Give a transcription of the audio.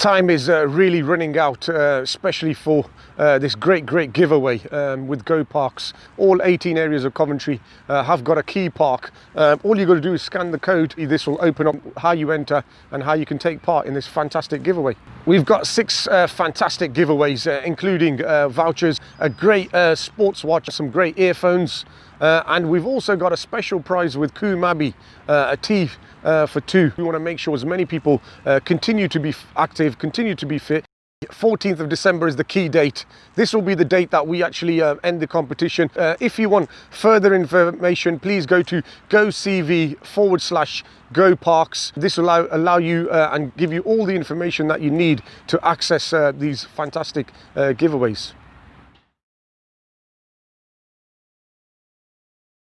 time is uh, really running out, uh, especially for uh, this great, great giveaway um, with Go Parks. All 18 areas of Coventry uh, have got a key park. Um, all you've got to do is scan the code. This will open up how you enter and how you can take part in this fantastic giveaway. We've got six uh, fantastic giveaways, uh, including vouchers, a great sports watch, some great earphones, uh, and we've also got a special prize with Coombe Abbey, uh, a uh, for two. We want to make sure as many people uh, continue to be active, continue to be fit. 14th of December is the key date. This will be the date that we actually uh, end the competition. Uh, if you want further information, please go to gocv forward slash go parks. This will allow, allow you uh, and give you all the information that you need to access uh, these fantastic uh, giveaways.